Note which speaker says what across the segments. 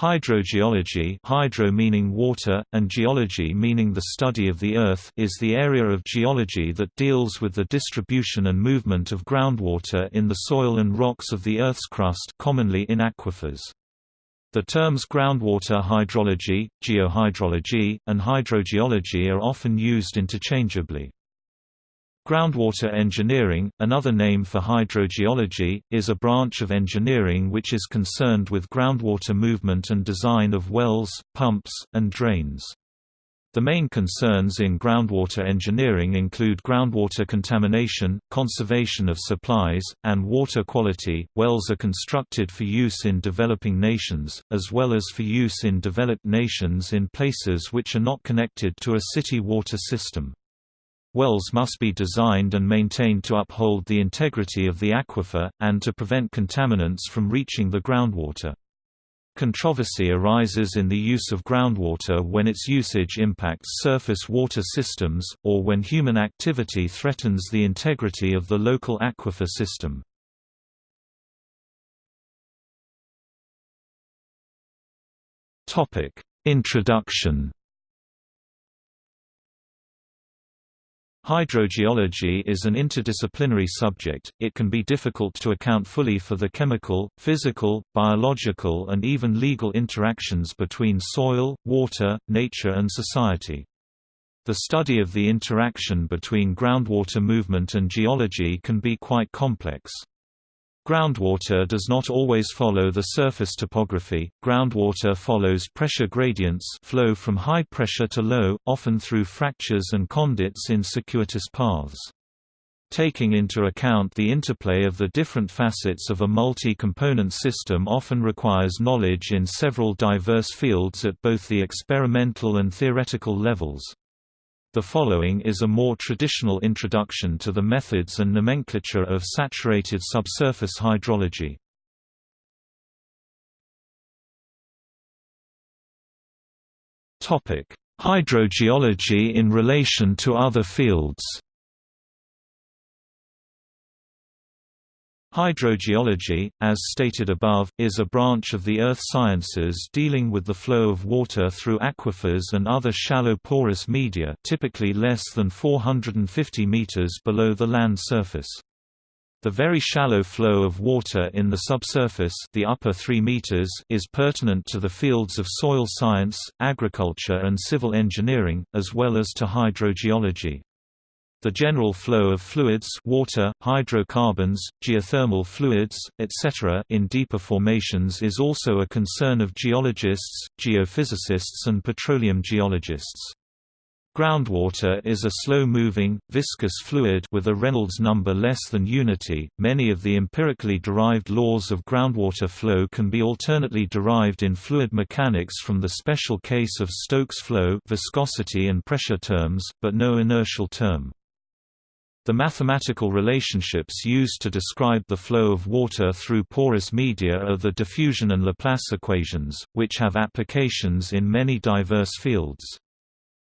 Speaker 1: Hydrogeology hydro meaning water, and geology meaning the study of the Earth is the area of geology that deals with the distribution and movement of groundwater in the soil and rocks of the Earth's crust commonly in aquifers. The terms groundwater hydrology, geohydrology, and hydrogeology are often used interchangeably. Groundwater engineering, another name for hydrogeology, is a branch of engineering which is concerned with groundwater movement and design of wells, pumps, and drains. The main concerns in groundwater engineering include groundwater contamination, conservation of supplies, and water quality. Wells are constructed for use in developing nations, as well as for use in developed nations in places which are not connected to a city water system. Wells must be designed and maintained to uphold the integrity of the aquifer, and to prevent contaminants from reaching the groundwater. Controversy arises in the use of groundwater when its usage impacts surface water systems, or when human activity threatens the integrity of the local aquifer system. Introduction Hydrogeology is an interdisciplinary subject, it can be difficult to account fully for the chemical, physical, biological and even legal interactions between soil, water, nature and society. The study of the interaction between groundwater movement and geology can be quite complex. Groundwater does not always follow the surface topography. Groundwater follows pressure gradients flow from high pressure to low, often through fractures and conduits in circuitous paths. Taking into account the interplay of the different facets of a multi-component system often requires knowledge in several diverse fields at both the experimental and theoretical levels. The following is a more traditional introduction to the methods and nomenclature of saturated subsurface hydrology. Hydrogeology in relation to other fields Hydrogeology, as stated above, is a branch of the earth sciences dealing with the flow of water through aquifers and other shallow porous media typically less than 450 meters below the land surface. The very shallow flow of water in the subsurface the upper 3 meters is pertinent to the fields of soil science, agriculture and civil engineering, as well as to hydrogeology. The general flow of fluids water, hydrocarbons, geothermal fluids, etc. in deeper formations is also a concern of geologists, geophysicists and petroleum geologists. Groundwater is a slow-moving, viscous fluid with a Reynolds number less than unity. Many of the empirically derived laws of groundwater flow can be alternately derived in fluid mechanics from the special case of Stokes flow, viscosity and pressure terms, but no inertial term. The mathematical relationships used to describe the flow of water through porous media are the diffusion and Laplace equations, which have applications in many diverse fields.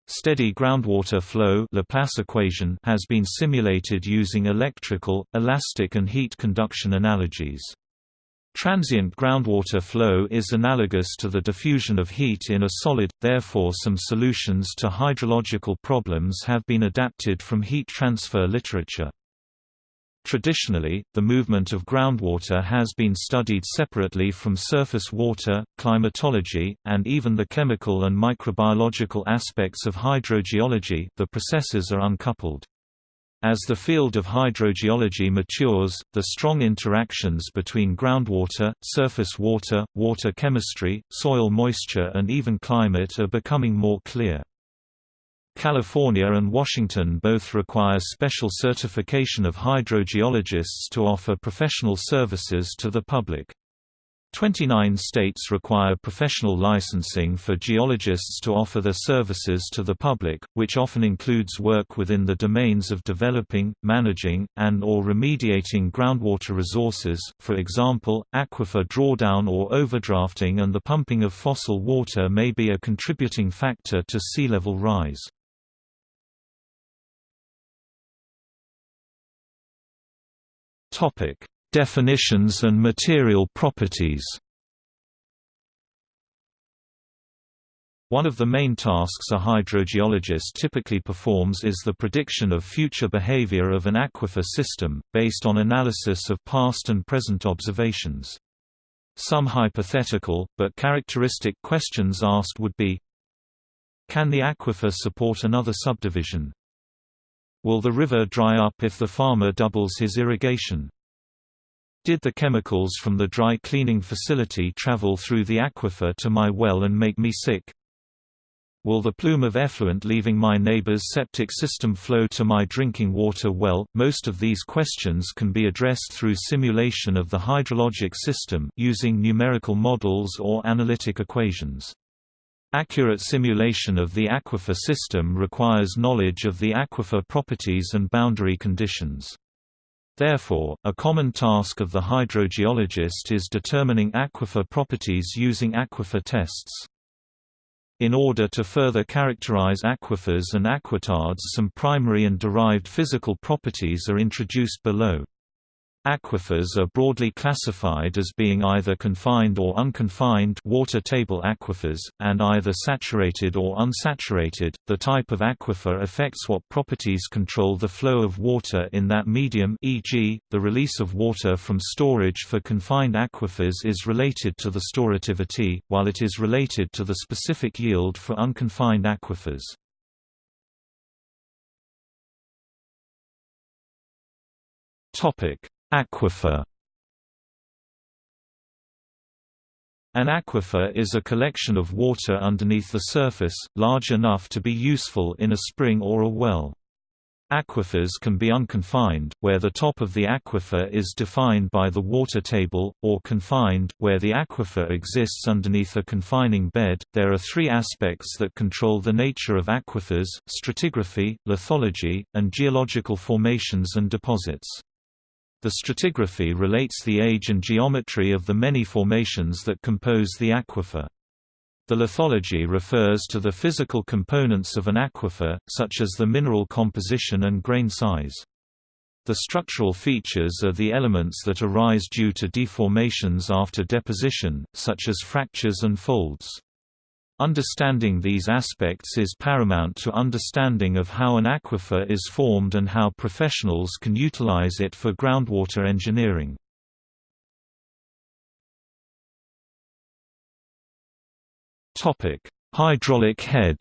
Speaker 1: Steady groundwater flow Laplace equation has been simulated using electrical, elastic and heat conduction analogies. Transient groundwater flow is analogous to the diffusion of heat in a solid, therefore some solutions to hydrological problems have been adapted from heat transfer literature. Traditionally, the movement of groundwater has been studied separately from surface water, climatology, and even the chemical and microbiological aspects of hydrogeology the processes are uncoupled. As the field of hydrogeology matures, the strong interactions between groundwater, surface water, water chemistry, soil moisture and even climate are becoming more clear. California and Washington both require special certification of hydrogeologists to offer professional services to the public. 29 states require professional licensing for geologists to offer their services to the public, which often includes work within the domains of developing, managing, and or remediating groundwater resources, for example, aquifer drawdown or overdrafting and the pumping of fossil water may be a contributing factor to sea level rise. Definitions and material properties One of the main tasks a hydrogeologist typically performs is the prediction of future behavior of an aquifer system, based on analysis of past and present observations. Some hypothetical, but characteristic questions asked would be Can the aquifer support another subdivision? Will the river dry up if the farmer doubles his irrigation? Did the chemicals from the dry cleaning facility travel through the aquifer to my well and make me sick? Will the plume of effluent leaving my neighbor's septic system flow to my drinking water well? Most of these questions can be addressed through simulation of the hydrologic system using numerical models or analytic equations. Accurate simulation of the aquifer system requires knowledge of the aquifer properties and boundary conditions. Therefore, a common task of the hydrogeologist is determining aquifer properties using aquifer tests. In order to further characterize aquifers and aquitards some primary and derived physical properties are introduced below. Aquifers are broadly classified as being either confined or unconfined water table aquifers, and either saturated or unsaturated. The type of aquifer affects what properties control the flow of water in that medium e.g., the release of water from storage for confined aquifers is related to the storativity, while it is related to the specific yield for unconfined aquifers. Topic Aquifer An aquifer is a collection of water underneath the surface, large enough to be useful in a spring or a well. Aquifers can be unconfined, where the top of the aquifer is defined by the water table, or confined, where the aquifer exists underneath a confining bed. There are three aspects that control the nature of aquifers stratigraphy, lithology, and geological formations and deposits. The stratigraphy relates the age and geometry of the many formations that compose the aquifer. The lithology refers to the physical components of an aquifer, such as the mineral composition and grain size. The structural features are the elements that arise due to deformations after deposition, such as fractures and folds. Understanding these aspects is paramount to understanding of how an aquifer is formed and how professionals can utilize it for groundwater engineering. Hydraulic head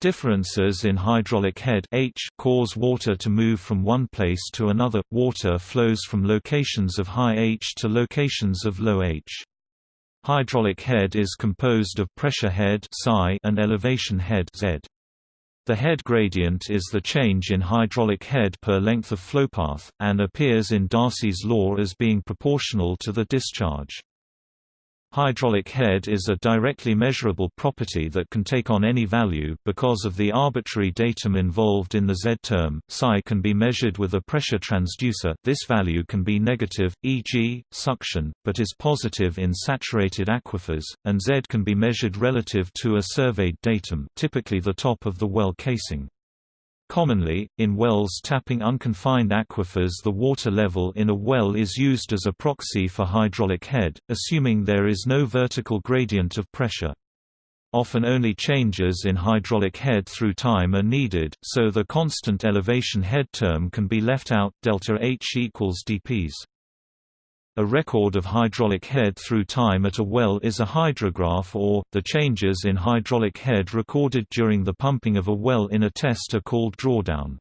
Speaker 1: Differences in hydraulic head H cause water to move from one place to another. Water flows from locations of high H to locations of low H. Hydraulic head is composed of pressure head and elevation head. The head gradient is the change in hydraulic head per length of flowpath, and appears in Darcy's law as being proportional to the discharge. Hydraulic head is a directly measurable property that can take on any value because of the arbitrary datum involved in the Z term. Psi can be measured with a pressure transducer. This value can be negative, e.g., suction, but is positive in saturated aquifers, and Z can be measured relative to a surveyed datum, typically the top of the well casing. Commonly, in wells tapping unconfined aquifers the water level in a well is used as a proxy for hydraulic head, assuming there is no vertical gradient of pressure. Often only changes in hydraulic head through time are needed, so the constant elevation head term can be left out delta H equals dPs. A record of hydraulic head through time at a well is a hydrograph or, the changes in hydraulic head recorded during the pumping of a well in a test are called drawdown.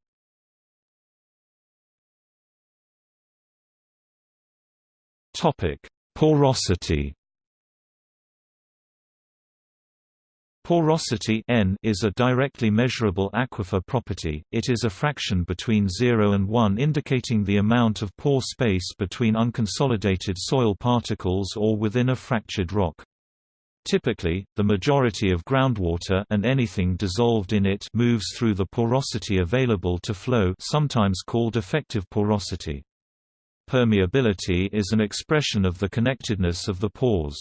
Speaker 1: Porosity Porosity N is a directly measurable aquifer property, it is a fraction between 0 and 1 indicating the amount of pore space between unconsolidated soil particles or within a fractured rock. Typically, the majority of groundwater and anything dissolved in it moves through the porosity available to flow sometimes called effective porosity. Permeability is an expression of the connectedness of the pores.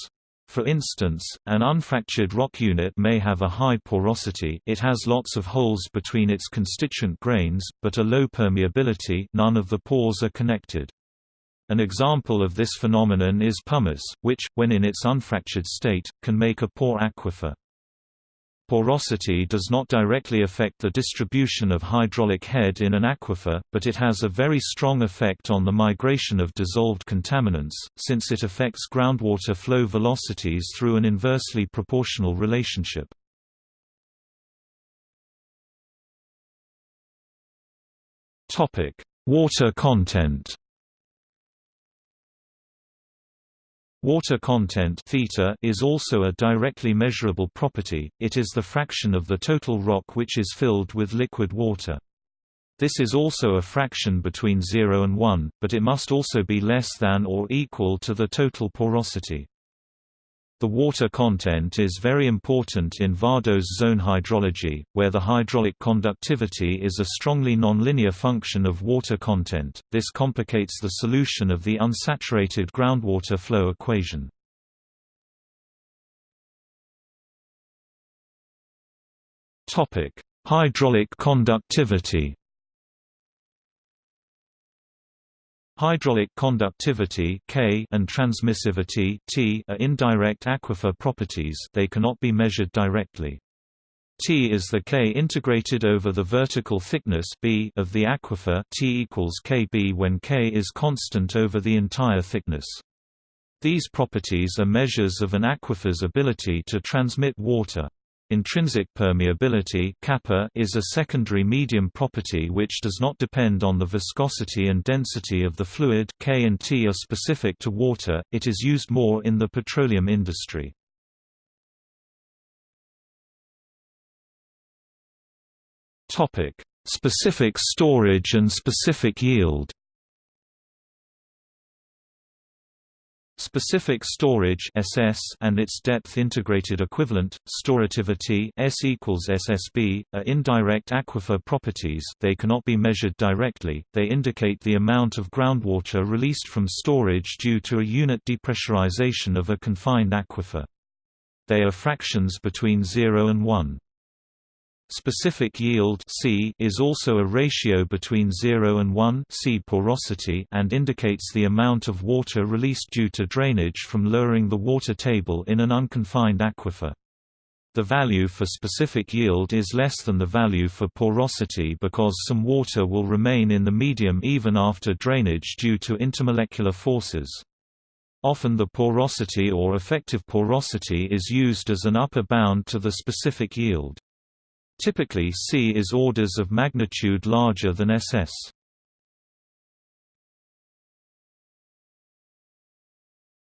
Speaker 1: For instance, an unfractured rock unit may have a high porosity it has lots of holes between its constituent grains, but a low permeability none of the pores are connected. An example of this phenomenon is pumice, which, when in its unfractured state, can make a poor aquifer. Porosity does not directly affect the distribution of hydraulic head in an aquifer, but it has a very strong effect on the migration of dissolved contaminants, since it affects groundwater flow velocities through an inversely proportional relationship. Water content Water content theta is also a directly measurable property, it is the fraction of the total rock which is filled with liquid water. This is also a fraction between 0 and 1, but it must also be less than or equal to the total porosity. The water content is very important in vadose zone hydrology, where the hydraulic conductivity is a strongly nonlinear function of water content. This complicates the solution of the unsaturated groundwater flow equation. Topic: Hydraulic conductivity. Hydraulic conductivity K and transmissivity T are indirect aquifer properties they cannot be measured directly. T is the K integrated over the vertical thickness B of the aquifer T equals Kb when K is constant over the entire thickness. These properties are measures of an aquifer's ability to transmit water. Intrinsic permeability kappa is a secondary medium property which does not depend on the viscosity and density of the fluid K and T are specific to water, it is used more in the petroleum industry. Specific storage and specific yield Specific storage (SS) and its depth integrated equivalent, storativity (S equals SSB), are indirect aquifer properties. They cannot be measured directly. They indicate the amount of groundwater released from storage due to a unit depressurization of a confined aquifer. They are fractions between 0 and 1. Specific yield C is also a ratio between 0 and 1 C porosity and indicates the amount of water released due to drainage from lowering the water table in an unconfined aquifer. The value for specific yield is less than the value for porosity because some water will remain in the medium even after drainage due to intermolecular forces. Often the porosity or effective porosity is used as an upper bound to the specific yield. Typically C is orders of magnitude larger than SS.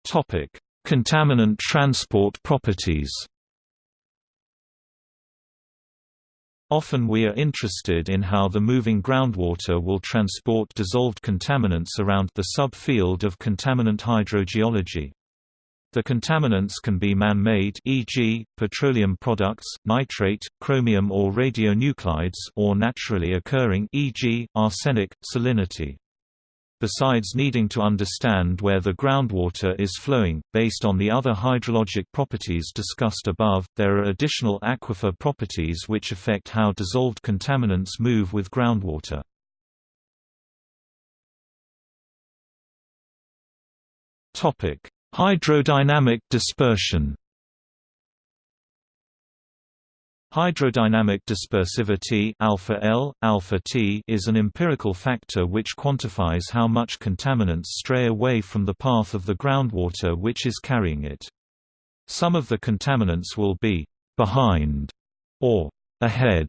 Speaker 1: Topic: Contaminant transport properties. Often we are interested in how the moving groundwater will transport dissolved contaminants around the subfield of contaminant hydrogeology. The contaminants can be man-made e.g., petroleum products, nitrate, chromium or radionuclides or naturally occurring e.g., arsenic, salinity. Besides needing to understand where the groundwater is flowing, based on the other hydrologic properties discussed above, there are additional aquifer properties which affect how dissolved contaminants move with groundwater. Topic: Hydrodynamic dispersion Hydrodynamic dispersivity alpha L, alpha T is an empirical factor which quantifies how much contaminants stray away from the path of the groundwater which is carrying it. Some of the contaminants will be behind or ahead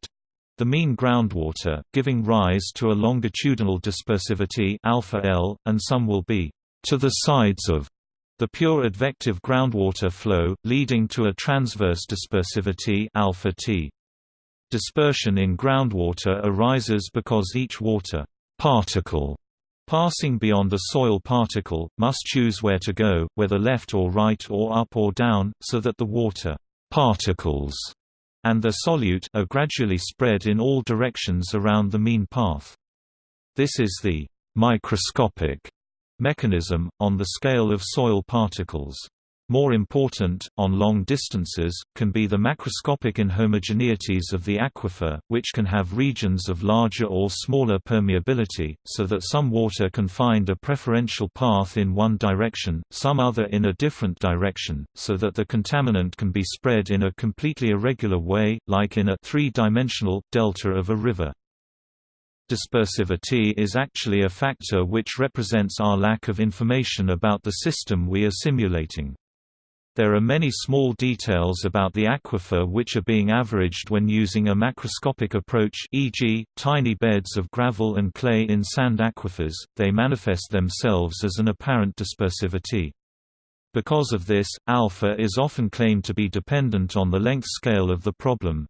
Speaker 1: the mean groundwater, giving rise to a longitudinal dispersivity alpha L, and some will be to the sides of the pure advective groundwater flow, leading to a transverse dispersivity alpha T. Dispersion in groundwater arises because each water particle passing beyond the soil particle, must choose where to go, whether left or right or up or down, so that the water particles and the solute are gradually spread in all directions around the mean path. This is the microscopic mechanism, on the scale of soil particles. More important, on long distances, can be the macroscopic inhomogeneities of the aquifer, which can have regions of larger or smaller permeability, so that some water can find a preferential path in one direction, some other in a different direction, so that the contaminant can be spread in a completely irregular way, like in a three-dimensional, delta of a river. Dispersivity is actually a factor which represents our lack of information about the system we are simulating. There are many small details about the aquifer which are being averaged when using a macroscopic approach e.g., tiny beds of gravel and clay in sand aquifers, they manifest themselves as an apparent dispersivity. Because of this, alpha is often claimed to be dependent on the length scale of the problem.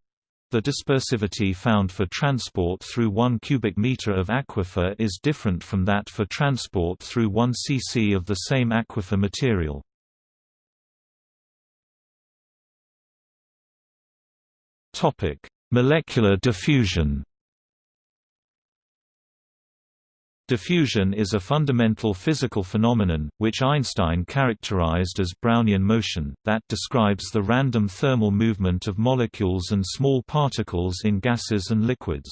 Speaker 1: The dispersivity found for transport through 1 cubic meter of aquifer is different from that for transport through 1 cc of the same aquifer material. Topic: Molecular diffusion. Diffusion is a fundamental physical phenomenon, which Einstein characterized as Brownian motion, that describes the random thermal movement of molecules and small particles in gases and liquids.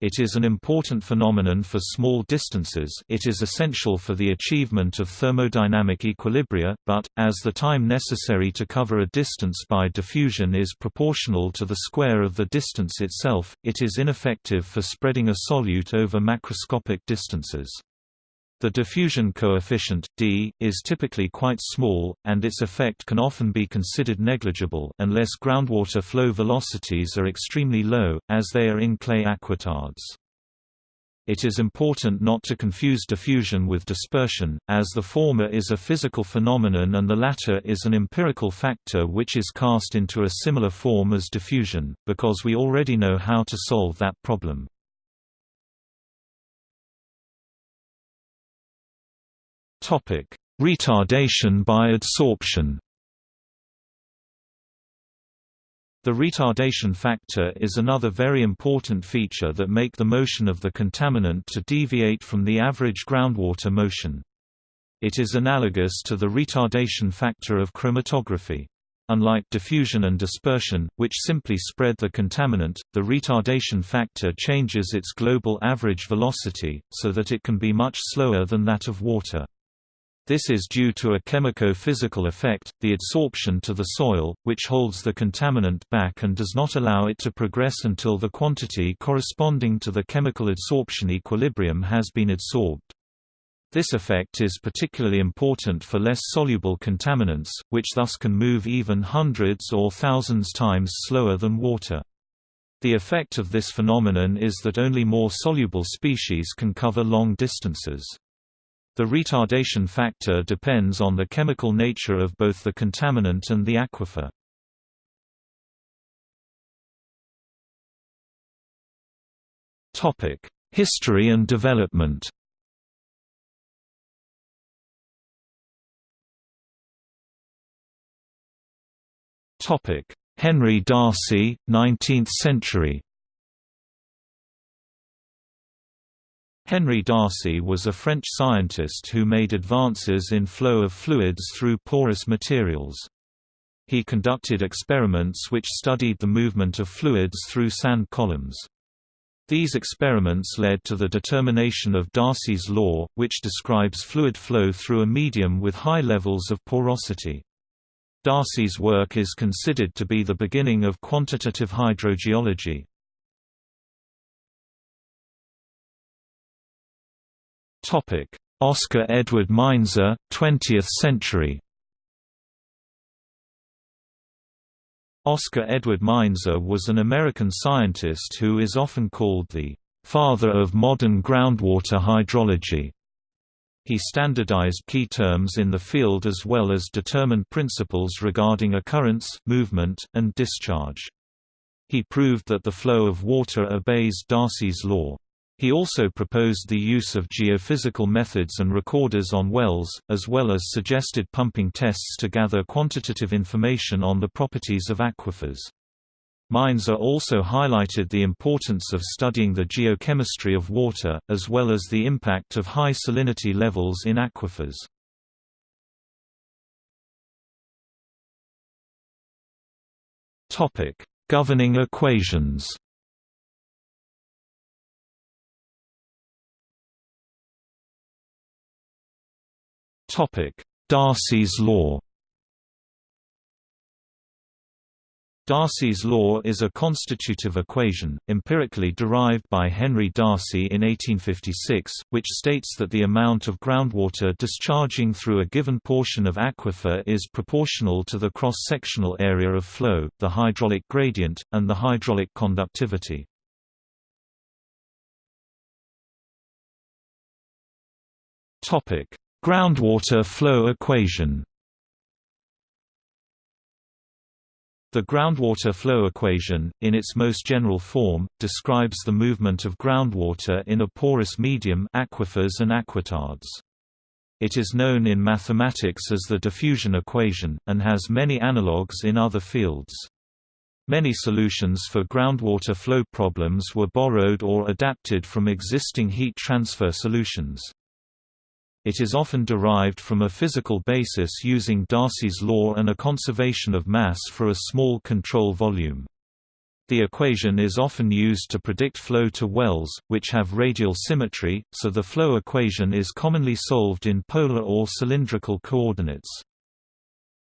Speaker 1: It is an important phenomenon for small distances it is essential for the achievement of thermodynamic equilibria, but, as the time necessary to cover a distance by diffusion is proportional to the square of the distance itself, it is ineffective for spreading a solute over macroscopic distances. The diffusion coefficient, d, is typically quite small, and its effect can often be considered negligible unless groundwater flow velocities are extremely low, as they are in clay aquitards. It is important not to confuse diffusion with dispersion, as the former is a physical phenomenon and the latter is an empirical factor which is cast into a similar form as diffusion, because we already know how to solve that problem.
Speaker 2: Topic: Retardation by adsorption.
Speaker 1: The retardation factor is another very important feature that make the motion of the contaminant to deviate from the average groundwater motion. It is analogous to the retardation factor of chromatography. Unlike diffusion and dispersion, which simply spread the contaminant, the retardation factor changes its global average velocity, so that it can be much slower than that of water. This is due to a chemico-physical effect, the adsorption to the soil, which holds the contaminant back and does not allow it to progress until the quantity corresponding to the chemical adsorption equilibrium has been adsorbed. This effect is particularly important for less soluble contaminants, which thus can move even hundreds or thousands times slower than water. The effect of this phenomenon is that only more soluble species can cover long distances. The retardation factor depends on the chemical nature of both the contaminant and the aquifer.
Speaker 2: History and development Henry Darcy, 19th century
Speaker 1: Henry Darcy was a French scientist who made advances in flow of fluids through porous materials. He conducted experiments which studied the movement of fluids through sand columns. These experiments led to the determination of Darcy's law, which describes fluid flow through a medium with high levels of porosity. Darcy's work is considered to be the beginning of quantitative hydrogeology.
Speaker 2: Oscar Edward Meinzer, 20th century
Speaker 1: Oscar Edward Meinzer was an American scientist who is often called the «father of modern groundwater hydrology». He standardized key terms in the field as well as determined principles regarding occurrence, movement, and discharge. He proved that the flow of water obeys Darcy's law. He also proposed the use of geophysical methods and recorders on wells, as well as suggested pumping tests to gather quantitative information on the properties of aquifers. Meinzer also highlighted the importance of studying the geochemistry of water, as well as the impact of high salinity levels in aquifers. Governing equations Topic: Darcy's law. Darcy's law is a constitutive equation, empirically derived by Henry Darcy in 1856, which states that the amount of groundwater discharging through a given portion of aquifer is proportional to the cross-sectional area of flow, the hydraulic gradient, and the hydraulic conductivity. Groundwater flow equation The groundwater flow equation, in its most general form, describes the movement of groundwater in a porous medium aquifers and aquitards. It is known in mathematics as the diffusion equation, and has many analogues in other fields. Many solutions for groundwater flow problems were borrowed or adapted from existing heat transfer solutions. It is often derived from a physical basis using Darcy's law and a conservation of mass for a small control volume. The equation is often used to predict flow to wells, which have radial symmetry, so the flow equation is commonly solved in polar or cylindrical coordinates.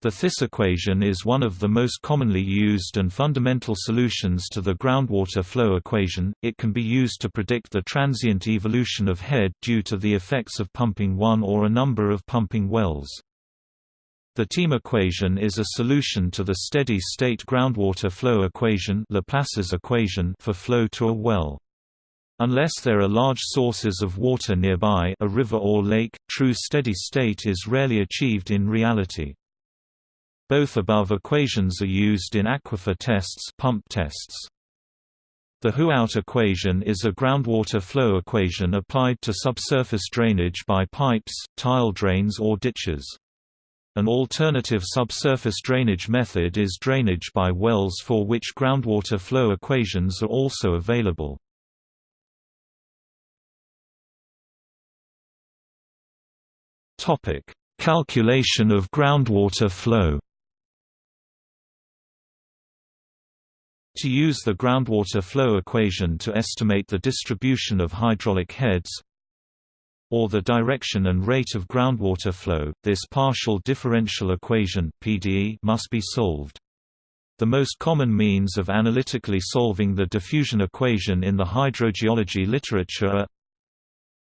Speaker 1: The Theis equation is one of the most commonly used and fundamental solutions to the groundwater flow equation. It can be used to predict the transient evolution of head due to the effects of pumping one or a number of pumping wells. The Thiem equation is a solution to the steady-state groundwater flow equation Laplace's equation for flow to a well. Unless there are large sources of water nearby a river or lake, true steady state is rarely achieved in reality. Both above equations are used in aquifer tests, pump tests. The Hooghoudt equation is a groundwater flow equation applied to subsurface drainage by pipes, tile drains or ditches. An alternative subsurface drainage method is drainage by wells for which groundwater flow equations are also available. Calculation of groundwater flow To use the groundwater flow equation to estimate the distribution of hydraulic heads or the direction and rate of groundwater flow, this partial differential equation PDE must be solved. The most common means of analytically solving the diffusion equation in the hydrogeology literature are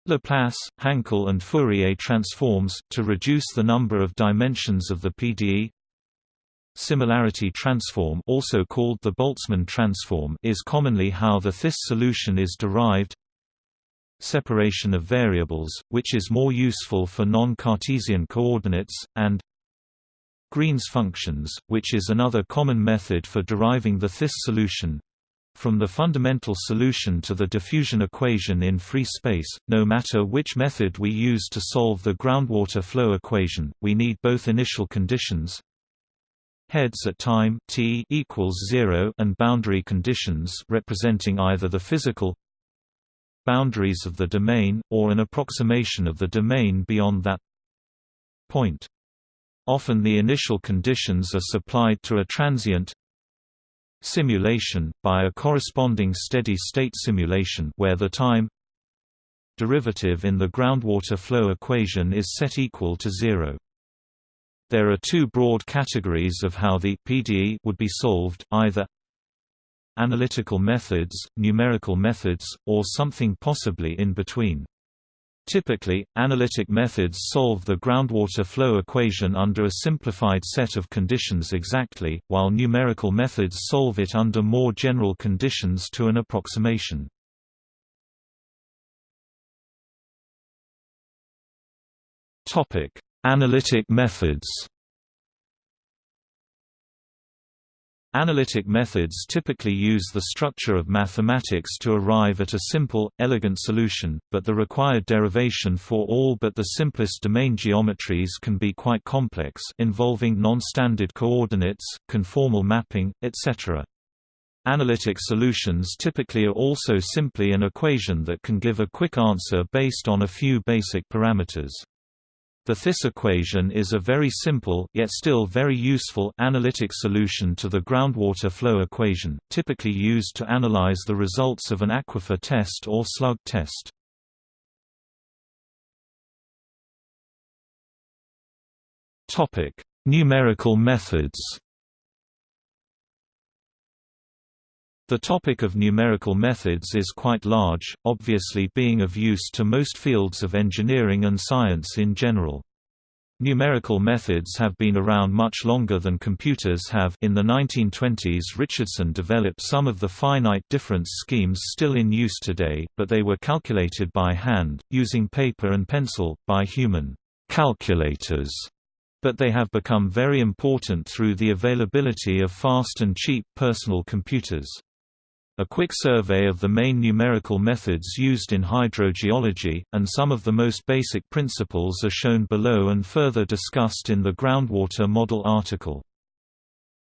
Speaker 1: Laplace, Hankel and Fourier transforms, to reduce the number of dimensions of the PDE Similarity transform also called the Boltzmann transform is commonly how the Theis solution is derived Separation of variables, which is more useful for non-Cartesian coordinates, and Green's functions, which is another common method for deriving the Theis solution. From the fundamental solution to the diffusion equation in free space, no matter which method we use to solve the groundwater flow equation, we need both initial conditions heads at time t equals 0 and boundary conditions representing either the physical boundaries of the domain or an approximation of the domain beyond that point. Often the initial conditions are supplied to a transient simulation by a corresponding steady-state simulation where the time derivative in the groundwater flow equation is set equal to 0. There are two broad categories of how the PDE would be solved, either analytical methods, numerical methods, or something possibly in between. Typically, analytic methods solve the groundwater flow equation under a simplified set of conditions exactly, while numerical methods solve it under more general conditions to an approximation. Topic: Analytic methods Analytic methods typically use the structure of mathematics to arrive at a simple, elegant solution, but the required derivation for all but the simplest domain geometries can be quite complex involving non-standard coordinates, conformal mapping, etc. Analytic solutions typically are also simply an equation that can give a quick answer based on a few basic parameters. The Theis equation is a very simple yet still very useful analytic solution to the groundwater flow equation, typically used to analyze the results of an aquifer test or slug test.
Speaker 2: Topic: Numerical methods.
Speaker 1: The topic of numerical methods is quite large, obviously being of use to most fields of engineering and science in general. Numerical methods have been around much longer than computers have in the 1920s Richardson developed some of the finite difference schemes still in use today, but they were calculated by hand, using paper and pencil, by human calculators but they have become very important through the availability of fast and cheap personal computers. A quick survey of the main numerical methods used in hydrogeology, and some of the most basic principles are shown below and further discussed in the groundwater model article.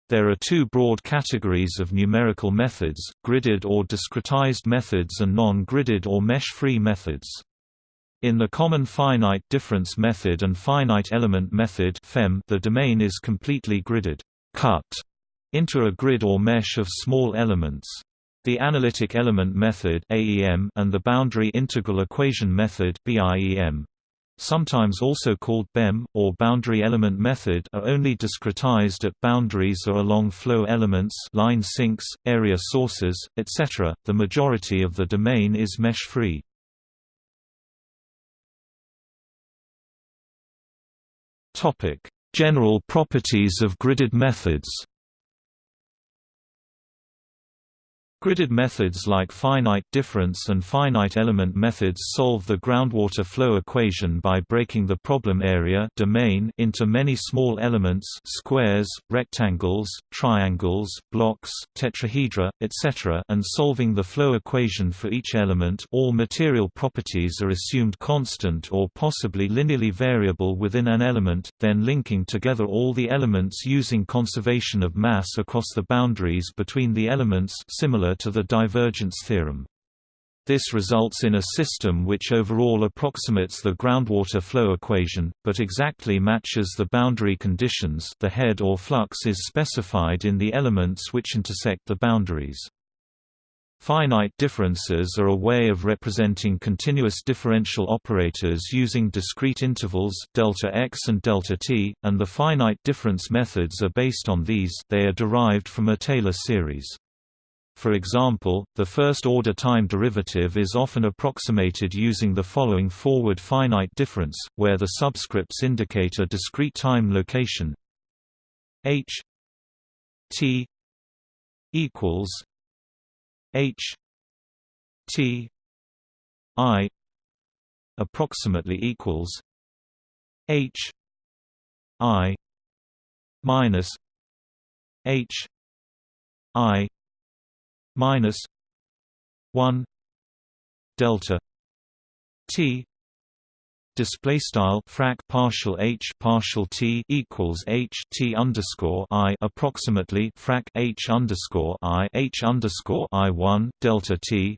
Speaker 1: There are two broad categories of numerical methods, gridded or discretized methods and non-gridded or mesh-free methods. In the common finite difference method and finite element method the domain is completely gridded cut into a grid or mesh of small elements. The analytic element method (AEM) and the boundary integral equation method (BIEM), sometimes also called BEM or boundary element method, are only discretized at boundaries or along flow elements, line sinks, area sources, etc. The majority of the domain is mesh-free.
Speaker 2: Topic: General properties of gridded methods.
Speaker 1: Gridded methods like finite difference and finite element methods solve the groundwater flow equation by breaking the problem area domain into many small elements squares, rectangles, triangles, blocks, tetrahedra, etc. and solving the flow equation for each element all material properties are assumed constant or possibly linearly variable within an element, then linking together all the elements using conservation of mass across the boundaries between the elements similar to the divergence theorem. This results in a system which overall approximates the groundwater flow equation, but exactly matches the boundary conditions the head or flux is specified in the elements which intersect the boundaries. Finite differences are a way of representing continuous differential operators using discrete intervals delta x and delta t, and the finite difference methods are based on these they are derived from a Taylor series. For example, the first-order time derivative is often approximated using the following forward finite difference, where the subscripts indicate a discrete time location. H t equals h t i approximately equals h i minus h i minus 1 delta t display style frac partial h partial t equals h t underscore i approximately frac h underscore i h underscore i 1 delta t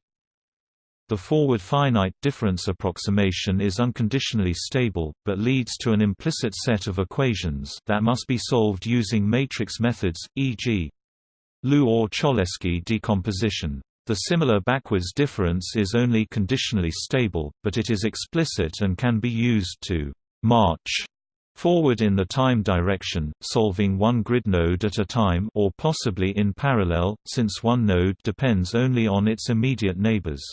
Speaker 1: the forward finite difference approximation is unconditionally stable, but leads to an implicit set of equations that must be solved using matrix methods, e.g. LU or Cholesky decomposition. The similar backwards difference is only conditionally stable, but it is explicit and can be used to march forward in the time direction, solving one grid node at a time or possibly in parallel, since one node depends only on its immediate neighbors.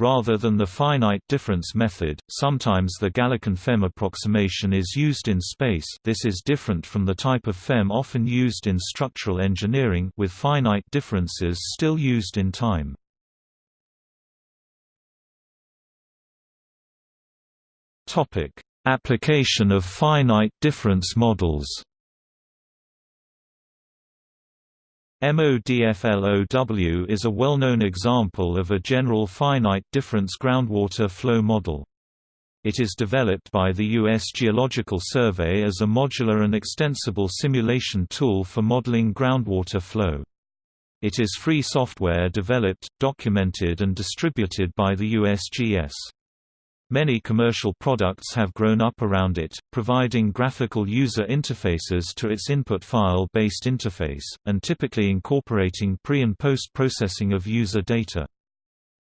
Speaker 1: Rather than the finite difference method, sometimes the Galerkin FEM approximation is used in space this is different from the type of FEM often used in structural engineering with finite differences still used in time.
Speaker 2: Application of finite difference models
Speaker 1: MODFLOW is a well-known example of a general finite difference groundwater flow model. It is developed by the U.S. Geological Survey as a modular and extensible simulation tool for modeling groundwater flow. It is free software developed, documented and distributed by the USGS. Many commercial products have grown up around it, providing graphical user interfaces to its input file-based interface, and typically incorporating pre- and post-processing of user data.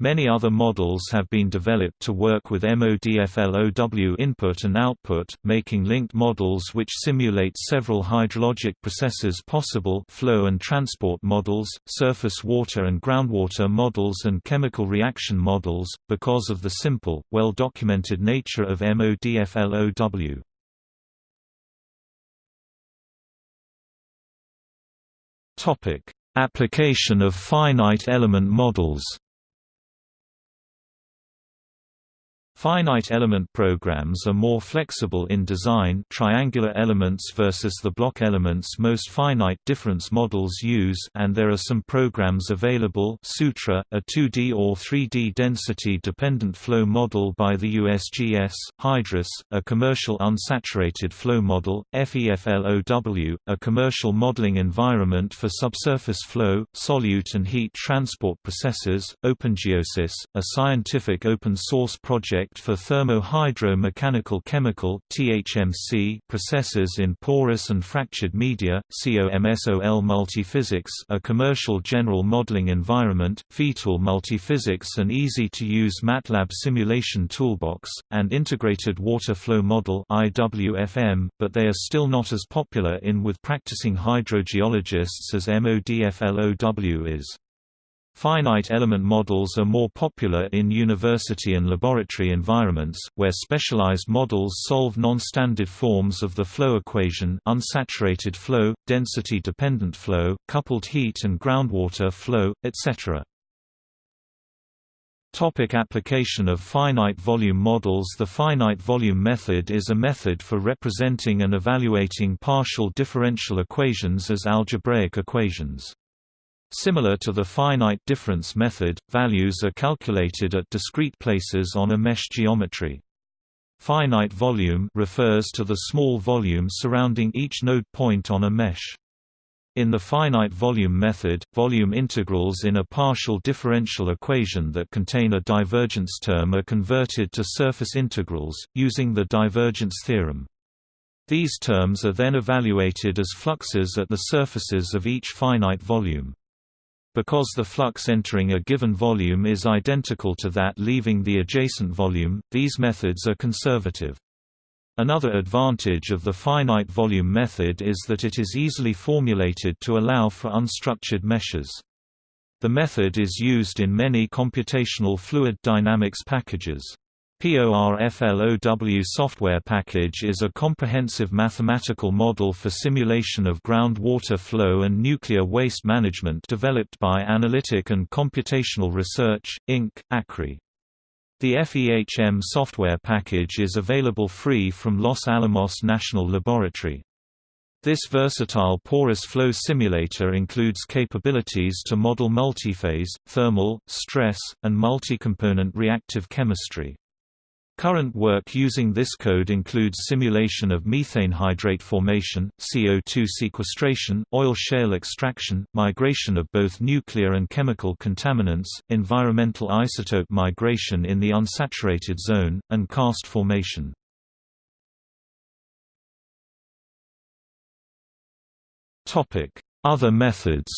Speaker 1: Many other models have been developed to work with MODFLOW input and output, making linked models which simulate several hydrologic processes possible flow and transport models, surface water and groundwater models and chemical reaction models, because of the simple, well-documented nature of MODFLOW. Application of finite element models Finite element programs are more flexible in design triangular elements versus the block elements most finite difference models use and there are some programs available Sutra, a 2D or 3D density-dependent flow model by the USGS, Hydrus, a commercial unsaturated flow model, FEFLOW, a commercial modeling environment for subsurface flow, solute and heat transport processes, OpenGeoSys, a scientific open-source project for thermo-hydro-mechanical chemical (THMC) processes in porous and fractured media, COMSOL Multiphysics, a commercial general modeling environment, FEATool Multiphysics, an easy-to-use MATLAB simulation toolbox, and Integrated Water Flow Model (IWFM), but they are still not as popular in with practicing hydrogeologists as MODFLOW is. Finite element models are more popular in university and laboratory environments, where specialized models solve non-standard forms of the flow equation unsaturated flow, density-dependent flow, coupled heat and groundwater flow, etc. Topic application of finite volume models The finite volume method is a method for representing and evaluating partial differential equations as algebraic equations. Similar to the finite difference method, values are calculated at discrete places on a mesh geometry. Finite volume refers to the small volume surrounding each node point on a mesh. In the finite volume method, volume integrals in a partial differential equation that contain a divergence term are converted to surface integrals, using the divergence theorem. These terms are then evaluated as fluxes at the surfaces of each finite volume. Because the flux entering a given volume is identical to that leaving the adjacent volume, these methods are conservative. Another advantage of the finite volume method is that it is easily formulated to allow for unstructured meshes. The method is used in many computational fluid dynamics packages. PORFLOW software package is a comprehensive mathematical model for simulation of groundwater flow and nuclear waste management developed by Analytic and Computational Research, Inc., ACRI. The FEHM software package is available free from Los Alamos National Laboratory. This versatile porous flow simulator includes capabilities to model multiphase, thermal, stress, and multi-component reactive chemistry. Current work using this code includes simulation of methane hydrate formation, CO2 sequestration, oil shale extraction, migration of both nuclear and chemical contaminants, environmental isotope migration in the unsaturated zone, and karst formation. Other methods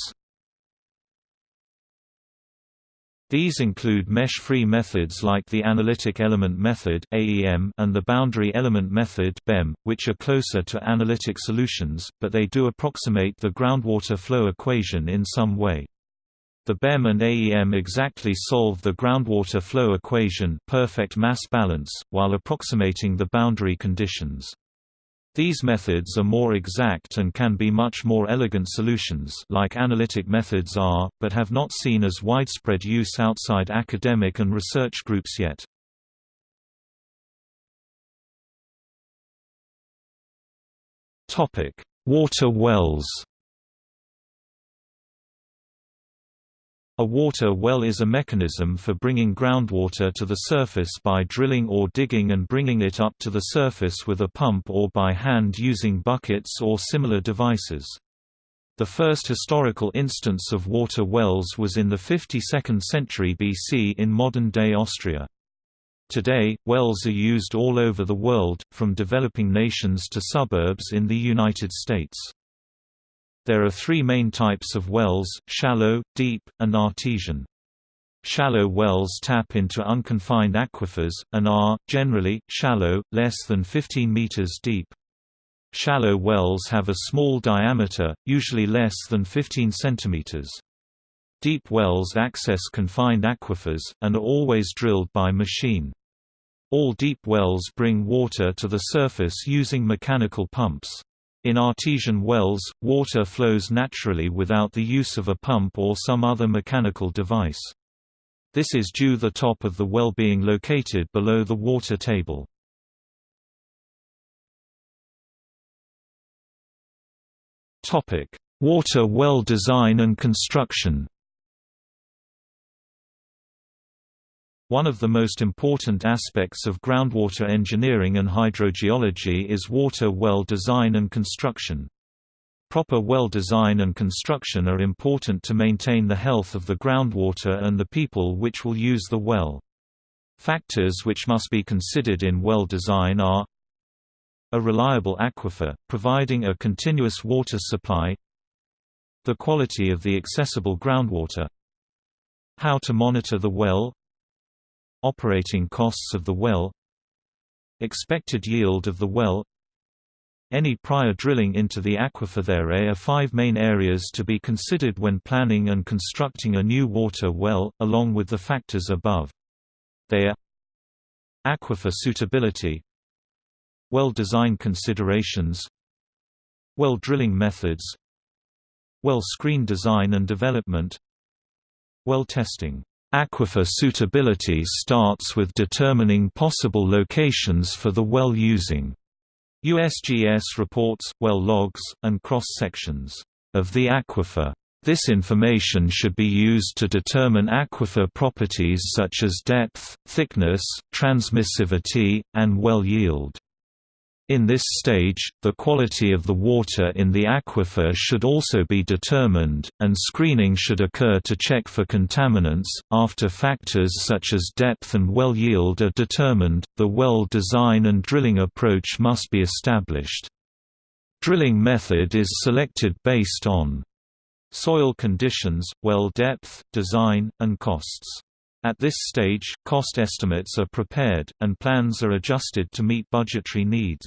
Speaker 1: These include mesh-free methods like the analytic element method (AEM) and the boundary element method (BEM), which are closer to analytic solutions, but they do approximate the groundwater flow equation in some way. The BEM and AEM exactly solve the groundwater flow equation perfect mass balance, while approximating the boundary conditions. These methods are more exact and can be much more elegant solutions like analytic methods are, but have not seen as widespread use outside academic and research groups yet. Water wells A water well is a mechanism for bringing groundwater to the surface by drilling or digging and bringing it up to the surface with a pump or by hand using buckets or similar devices. The first historical instance of water wells was in the 52nd century BC in modern-day Austria. Today, wells are used all over the world, from developing nations to suburbs in the United States. There are three main types of wells, shallow, deep, and artesian. Shallow wells tap into unconfined aquifers, and are, generally, shallow, less than 15 meters deep. Shallow wells have a small diameter, usually less than 15 centimeters. Deep wells access confined aquifers, and are always drilled by machine. All deep wells bring water to the surface using mechanical pumps. In artesian wells, water flows naturally without the use of a pump or some other mechanical device. This is due the top of the well being located below the water table. Water well design and construction One of the most important aspects of groundwater engineering and hydrogeology is water well design and construction. Proper well design and construction are important to maintain the health of the groundwater and the people which will use the well. Factors which must be considered in well design are a reliable aquifer, providing a continuous water supply the quality of the accessible groundwater how to monitor the well Operating costs of the well Expected yield of the well Any prior drilling into the aquifer There are five main areas to be considered when planning and constructing a new water well, along with the factors above. They are Aquifer suitability Well design considerations Well drilling methods Well screen design and development Well testing Aquifer suitability starts with determining possible locations for the well using USGS reports, well logs, and cross-sections of the aquifer. This information should be used to determine aquifer properties such as depth, thickness, transmissivity, and well yield. In this stage, the quality of the water in the aquifer should also be determined, and screening should occur to check for contaminants. After factors such as depth and well yield are determined, the well design and drilling approach must be established. Drilling method is selected based on soil conditions, well depth, design, and costs. At this stage, cost estimates are prepared, and plans are adjusted to meet budgetary needs.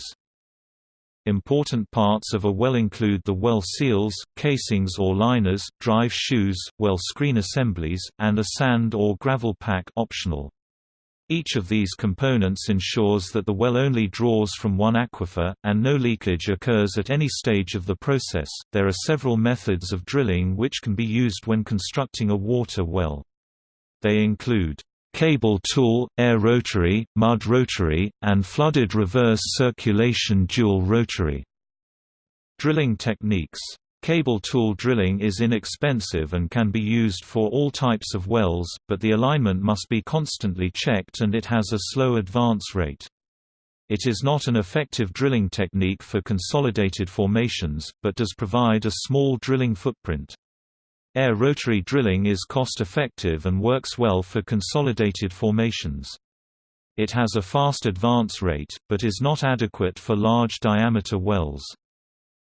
Speaker 1: Important parts of a well include the well seals, casings or liners, drive shoes, well screen assemblies, and a sand or gravel pack optional. Each of these components ensures that the well only draws from one aquifer, and no leakage occurs at any stage of the process. There are several methods of drilling which can be used when constructing a water well. They include cable tool, air rotary, mud rotary, and flooded reverse circulation dual rotary. Drilling techniques Cable tool drilling is inexpensive and can be used for all types of wells, but the alignment must be constantly checked and it has a slow advance rate. It is not an effective drilling technique for consolidated formations, but does provide a small drilling footprint. Air rotary drilling is cost-effective and works well for consolidated formations. It has a fast advance rate, but is not adequate for large-diameter wells.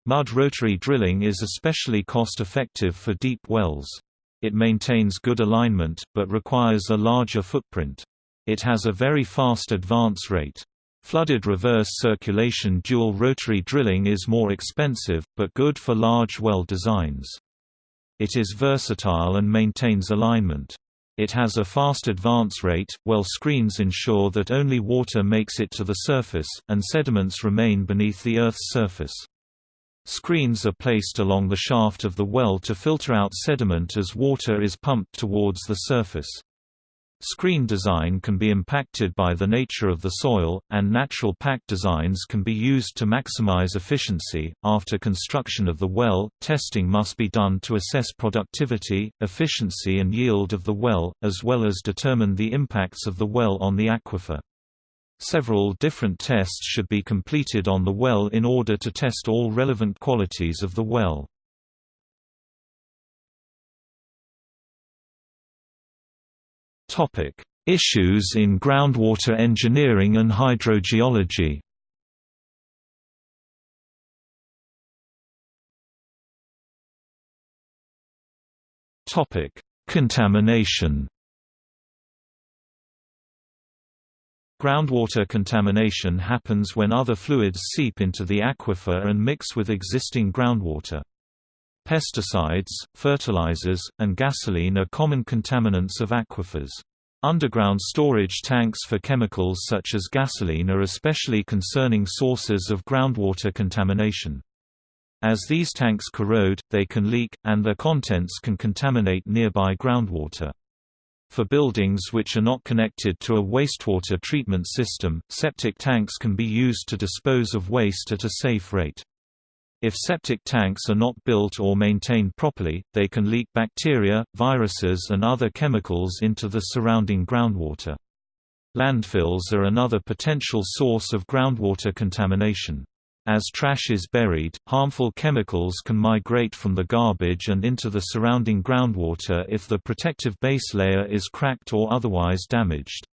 Speaker 1: Mud rotary drilling is especially cost-effective for deep wells. It maintains good alignment, but requires a larger footprint. It has a very fast advance rate. Flooded reverse circulation dual rotary drilling is more expensive, but good for large well designs. It is versatile and maintains alignment. It has a fast advance rate, well screens ensure that only water makes it to the surface, and sediments remain beneath the Earth's surface. Screens are placed along the shaft of the well to filter out sediment as water is pumped towards the surface. Screen design can be impacted by the nature of the soil, and natural pack designs can be used to maximize efficiency. After construction of the well, testing must be done to assess productivity, efficiency, and yield of the well, as well as determine the impacts of the well on the aquifer. Several different tests should be completed on the well in order to test all relevant qualities of the well. Topic: Issues in groundwater engineering and hydrogeology. Topic: Contamination. Groundwater contamination happens when other fluids seep into the aquifer and mix with existing groundwater. Pesticides, fertilizers, and gasoline are common contaminants of aquifers. Underground storage tanks for chemicals such as gasoline are especially concerning sources of groundwater contamination. As these tanks corrode, they can leak, and their contents can contaminate nearby groundwater. For buildings which are not connected to a wastewater treatment system, septic tanks can be used to dispose of waste at a safe rate. If septic tanks are not built or maintained properly, they can leak bacteria, viruses and other chemicals into the surrounding groundwater. Landfills are another potential source of groundwater contamination. As trash is buried, harmful chemicals can migrate from the garbage and into the surrounding groundwater if the protective base layer is cracked or otherwise damaged.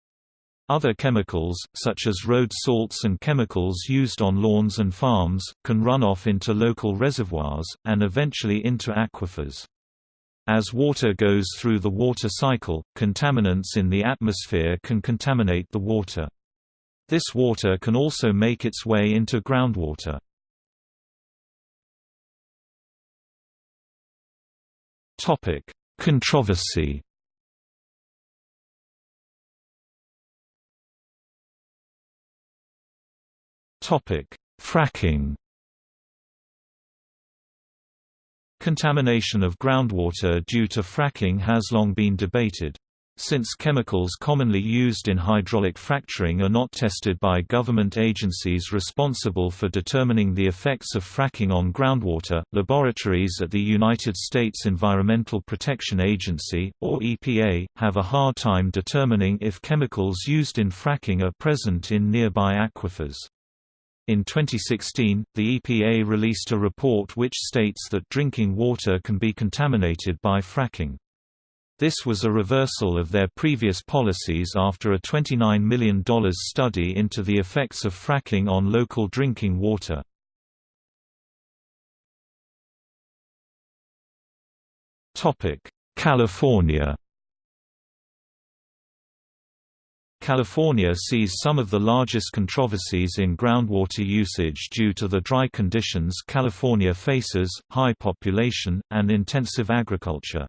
Speaker 1: Other chemicals, such as road salts and chemicals used on lawns and farms, can run off into local reservoirs, and eventually into aquifers. As water goes through the water cycle, contaminants in the atmosphere can contaminate the water. This water can also make its way into groundwater. Controversy. Topic: Fracking. Contamination of groundwater due to fracking has long been debated. Since chemicals commonly used in hydraulic fracturing are not tested by government agencies responsible for determining the effects of fracking on groundwater, laboratories at the United States Environmental Protection Agency, or EPA, have a hard time determining if chemicals used in fracking are present in nearby aquifers. In 2016, the EPA released a report which states that drinking water can be contaminated by fracking. This was a reversal of their previous policies after a $29 million study into the effects of fracking on local drinking water. California California sees some of the largest controversies in groundwater usage due to the dry conditions California faces, high population, and intensive agriculture.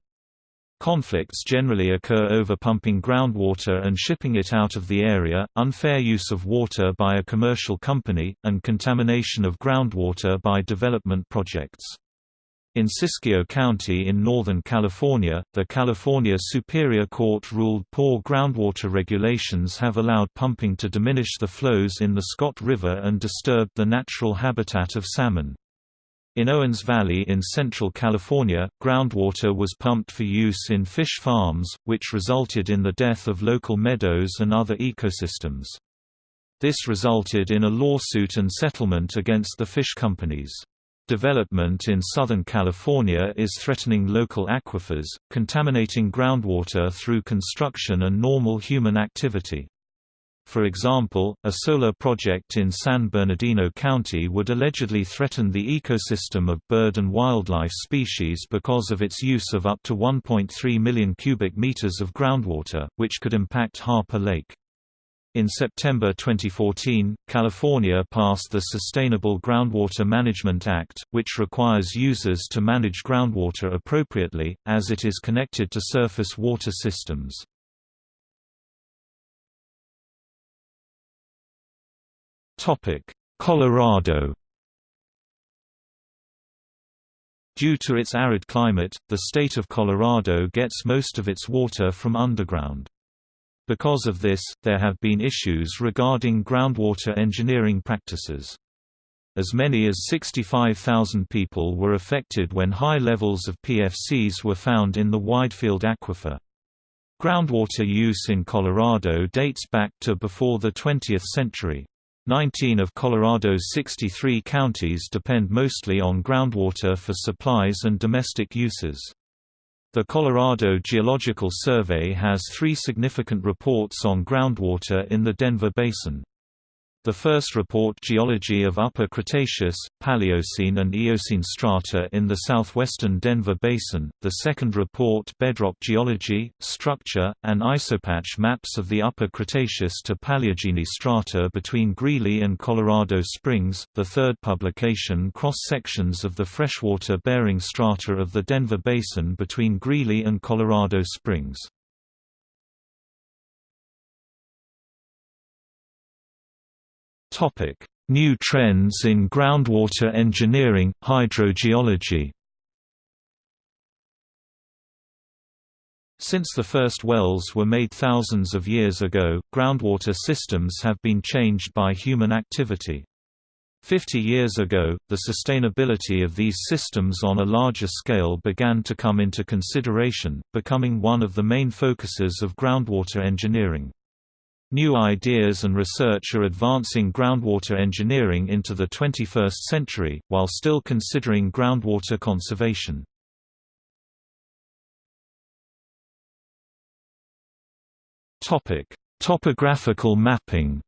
Speaker 1: Conflicts generally occur over pumping groundwater and shipping it out of the area, unfair use of water by a commercial company, and contamination of groundwater by development projects. In Siskiyou County in Northern California, the California Superior Court ruled poor groundwater regulations have allowed pumping to diminish the flows in the Scott River and disturbed the natural habitat of salmon. In Owens Valley in central California, groundwater was pumped for use in fish farms, which resulted in the death of local meadows and other ecosystems. This resulted in a lawsuit and settlement against the fish companies. Development in Southern California is threatening local aquifers, contaminating groundwater through construction and normal human activity. For example, a solar project in San Bernardino County would allegedly threaten the ecosystem of bird and wildlife species because of its use of up to 1.3 million cubic meters of groundwater, which could impact Harper Lake. In September 2014, California passed the Sustainable Groundwater Management Act, which requires users to manage groundwater appropriately, as it is connected to surface water systems. Colorado Due to its arid climate, the state of Colorado gets most of its water from underground. Because of this, there have been issues regarding groundwater engineering practices. As many as 65,000 people were affected when high levels of PFCs were found in the Widefield aquifer. Groundwater use in Colorado dates back to before the 20th century. Nineteen of Colorado's 63 counties depend mostly on groundwater for supplies and domestic uses. The Colorado Geological Survey has three significant reports on groundwater in the Denver Basin. The first report geology of Upper Cretaceous, Paleocene and Eocene strata in the southwestern Denver Basin, the second report bedrock geology, structure, and isopach maps of the Upper Cretaceous to Paleogene strata between Greeley and Colorado Springs, the third publication cross-sections of the freshwater-bearing strata of the Denver Basin between Greeley and Colorado Springs.
Speaker 2: Topic: New trends in groundwater engineering, hydrogeology.
Speaker 1: Since the first wells were made thousands of years ago, groundwater systems have been changed by human activity. Fifty years ago, the sustainability of these systems on a larger scale began to come into consideration, becoming one of the main focuses of groundwater engineering. New ideas and research are advancing groundwater engineering into the 21st century, while still considering groundwater conservation.
Speaker 2: Topographical mapping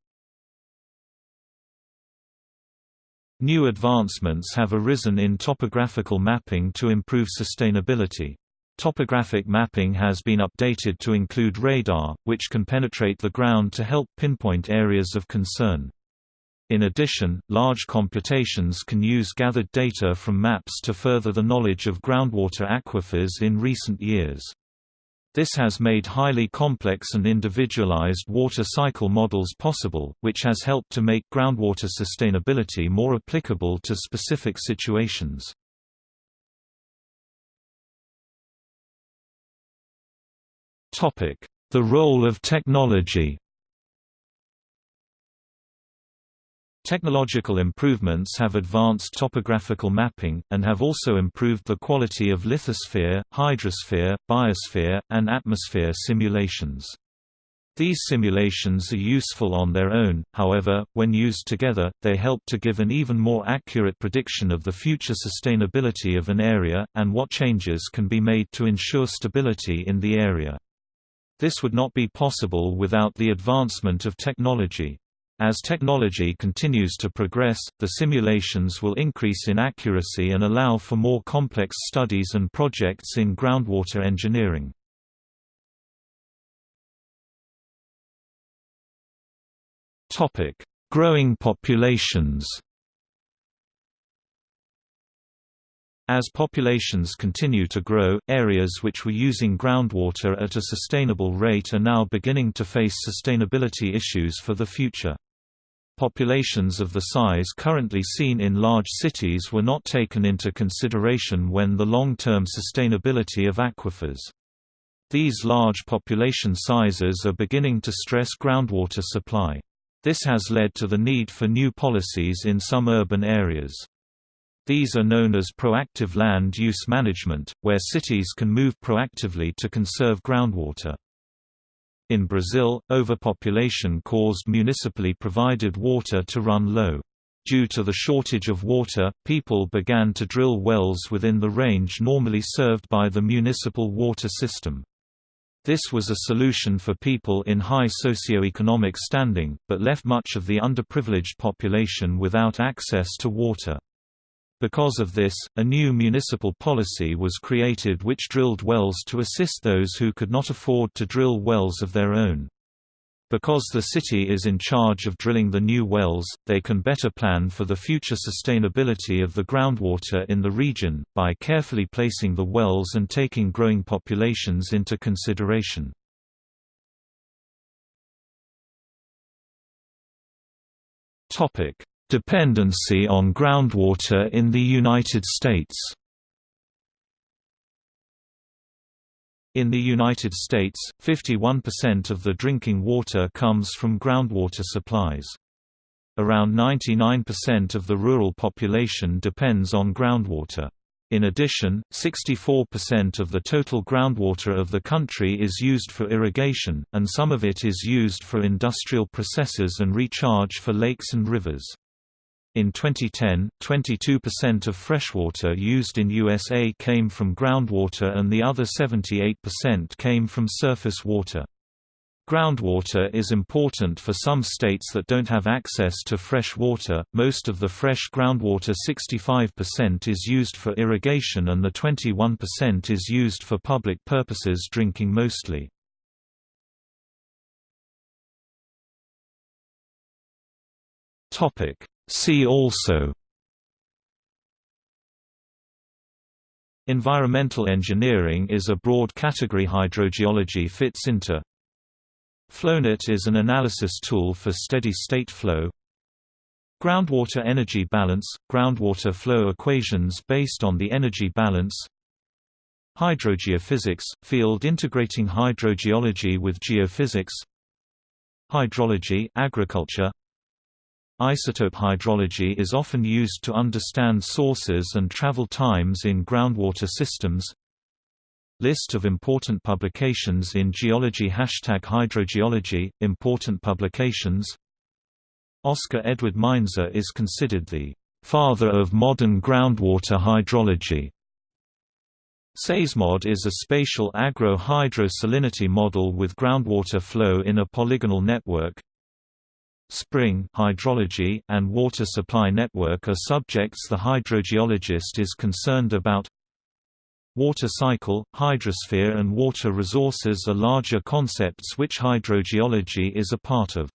Speaker 1: New advancements have arisen in topographical mapping to improve sustainability. Topographic mapping has been updated to include radar, which can penetrate the ground to help pinpoint areas of concern. In addition, large computations can use gathered data from maps to further the knowledge of groundwater aquifers in recent years. This has made highly complex and individualized water cycle models possible, which has helped to make groundwater sustainability more applicable to specific situations.
Speaker 2: The role of technology
Speaker 1: Technological improvements have advanced topographical mapping, and have also improved the quality of lithosphere, hydrosphere, biosphere, and atmosphere simulations. These simulations are useful on their own, however, when used together, they help to give an even more accurate prediction of the future sustainability of an area, and what changes can be made to ensure stability in the area. This would not be possible without the advancement of technology. As technology continues to progress, the simulations will increase in accuracy and allow for more complex studies and projects in groundwater engineering.
Speaker 2: Growing populations
Speaker 1: As populations continue to grow, areas which were using groundwater at a sustainable rate are now beginning to face sustainability issues for the future. Populations of the size currently seen in large cities were not taken into consideration when the long-term sustainability of aquifers. These large population sizes are beginning to stress groundwater supply. This has led to the need for new policies in some urban areas. These are known as proactive land use management, where cities can move proactively to conserve groundwater. In Brazil, overpopulation caused municipally provided water to run low. Due to the shortage of water, people began to drill wells within the range normally served by the municipal water system. This was a solution for people in high socioeconomic standing, but left much of the underprivileged population without access to water. Because of this, a new municipal policy was created which drilled wells to assist those who could not afford to drill wells of their own. Because the city is in charge of drilling the new wells, they can better plan for the future sustainability of the groundwater in the region, by carefully placing the wells and taking growing populations into consideration.
Speaker 2: Dependency on groundwater in the United States
Speaker 1: In the United States, 51% of the drinking water comes from groundwater supplies. Around 99% of the rural population depends on groundwater. In addition, 64% of the total groundwater of the country is used for irrigation, and some of it is used for industrial processes and recharge for lakes and rivers. In 2010, 22% of freshwater used in USA came from groundwater and the other 78% came from surface water. Groundwater is important for some states that don't have access to fresh water. Most of the fresh groundwater 65% is used for irrigation and the 21% is used for public purposes drinking mostly. Topic: See also. Environmental engineering is a broad category hydrogeology fits into. FlowNet is an analysis tool for steady-state flow. Groundwater energy balance – groundwater flow equations based on the energy balance. Hydrogeophysics – field integrating hydrogeology with geophysics. Hydrology agriculture Isotope hydrology is often used to understand sources and travel times in groundwater systems List of important publications in geology Hashtag hydrogeology, important publications Oscar Edward Meinzer is considered the «father of modern groundwater hydrology». SahysMod is a spatial agro-hydrosalinity model with groundwater flow in a polygonal network. Spring hydrology and water supply network are subjects the hydrogeologist is concerned about Water cycle, hydrosphere and water resources are larger concepts which hydrogeology is a part of.